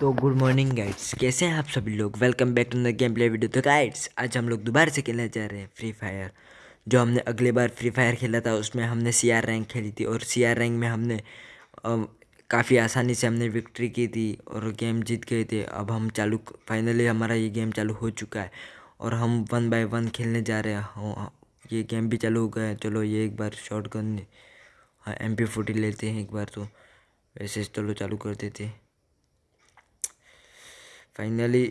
तो good morning guides, कैसे हैं आप सभी लोग? Welcome back to the game play video तो गाइड्स, आज हम लोग दोबारा से खेलने जा रहे हैं फ्री फायर जो हमने अगले बार फ्री फायर खेला था, उसमें हमने सी आर रैंक खेली थी और सी आर रैंक में हमने काफ़ी आसानी से हमने विक्ट्री की थी और गेम जीत गए थे। अब हम चालू फाइनली हमारा ये गेम चालू हो चुका है और हम वन बाय वन खेलने जा रहे हैं। ये गेम भी चालू हो गया है। चलो ये एक बार शॉर्ट गन हाँ एम पी फोर्टी लेते हैं एक बार तो। वैसे चलो चालू कर देते हैं। फाइनली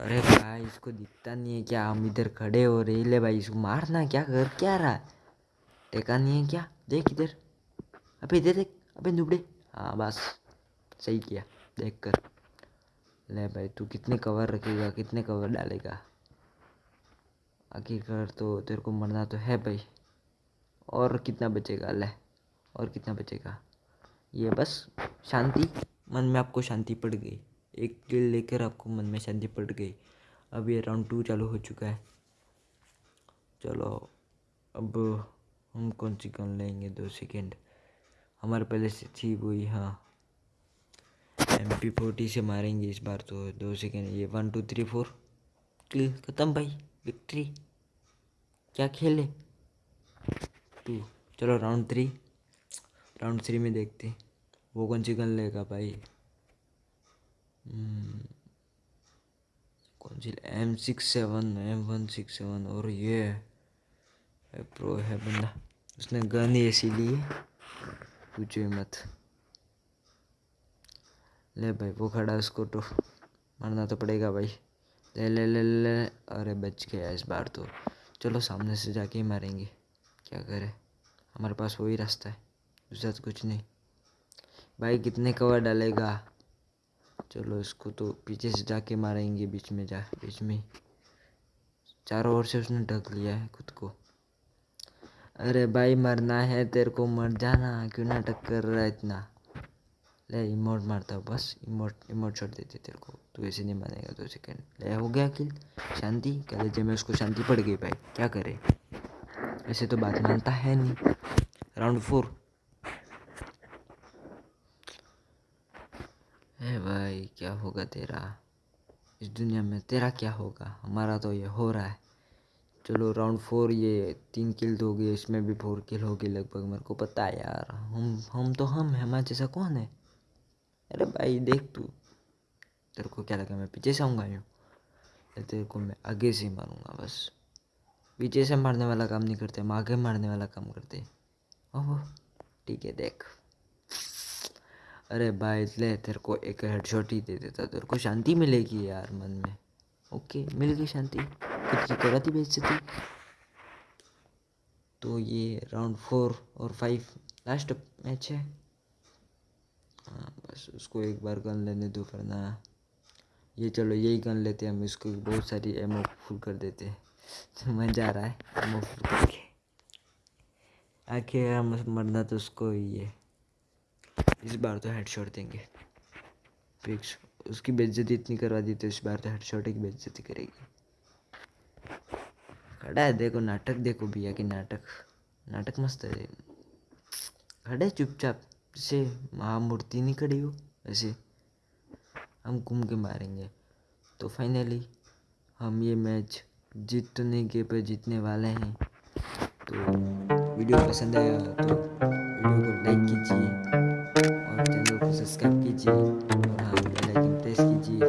अरे भाई, इसको दिखता नहीं है क्या? हम इधर खड़े हो रहे ले भाई, इसको मारना क्या? कर क्या रहा? है टेका नहीं है क्या? देख इधर। अबे इधर देख। अबे नुबड़े। हाँ बस। सही किया। देख कर। ले भाई, तू कितने कवर रखेगा? कितने कवर डालेगा? आखिरकार तो तेरे को मरना तो है भाई। और कितना बचेगा? ले। और कितना बचेगा? ये बस शांति। मन में आपको शांति पड़ गई। एक किल लेकर आपको मन में शांति पड़ गई। अब ये राउंड टू चालू हो चुका है। चलो, अब हम कौन सी गन लेंगे? दो सेकेंड हमारे पहले से थी वही हाँ। एम पी फोर्टी से मारेंगे इस बार तो। दो सेकेंड ये one two three four kill ख़त्म भाई। विक्ट्री क्या खेले टू चलो राउंड थ्री राउंड थ्री में देखते वो कौन सी गन लेगा भाई। कौन सी? M six seven M one six seven और ये है प्रो है बंदा। उसने गन ही ऐसी ली है, पूछो मत। ले भाई, वो खड़ा उसको तो। मारना तो पड़ेगा भाई। ले ले ले ले अरे बच गया इस बार तो। चलो सामने से जाके ही मारेंगे। क्या करें? हमारे पास वही रास्ता है। दूसरा तो कुछ नहीं। भाई कितने कवर डालेगा? चलो इसको तो पीछे से जाके मारेंगे बीच में जा, बीच में चारों ओर से उसने ढक लिया है खुद को। अरे भाई, मरना है तेरे को, मर जाना। क्यों नाटक कर रहा है इतना? ले, इमोट मारता हूँ, बस। इमोट इमोट छोड़ देते तेरे को। तू ऐसे नहीं मानेगा दो सेकेंड। ले, हो गया किल। शांति। कह में उसको शांति पड़ गई भाई। क्या करे? ऐसे तो बात मानता है नहीं। Round four. है भाई, क्या होगा तेरा? इस दुनिया में तेरा क्या होगा? हमारा तो ये हो रहा है। चलो राउंड फोर ये तीन किल हो गए इसमें भी फोर किल हो गई लगभग, मेरे को पता है यार। हम हम तो हम है, हमारे जैसा कौन है? अरे भाई, देख तू। तेरे को क्या लगा, मैं पीछे से आऊँगा यूँ? तेरे को मैं आगे से मारूँगा, बस। पीछे से मारने वाला काम नहीं करते, हम आगे मारने वाला काम करते। ओहो, ठीक है, देख। अरे भाई, ले तेरे को एक हेडशॉट ही दे देता। तेरे को शांति मिलेगी यार मन में। ओके मिल गई शांति। खुद की करा थी बेइज्जती। तो ये राउंड फोर और फाइव लास्ट मैच है। हाँ बस उसको एक बार गन लेने दो करना ये चलो, यही गन लेते हैं हम इसको। बहुत सारी एमओ फुल कर देते हैं। तो मज़ा आ रहा है एमओ फुल करके। आखिर मरना तो उसको ही है। इस बार तो हेडशॉट देंगे। फिक्स उसकी बेइज्जती इतनी करवा दी तो इस बार तो हेडशॉट की बेइज्जती करेगी। खड़ा है, देखो नाटक, देखो भैया की नाटक। नाटक मस्त है। खड़े चुपचाप, जैसे महामूर्ति नहीं खड़ी हो ऐसे हम घूम के मारेंगे। तो फाइनली हम ये मैच जीतने के पे जीतने वाले हैं। तो वीडियो पसंद आया तो वीडियो को लाइक कीजिए। सब्सक्राइब कीजिए और हाँ बेल आइकन प्रेस कीजिए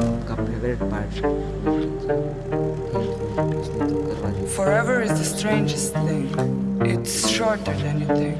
आपका favourite part Forever is the strangest thing. It's shorter than you think.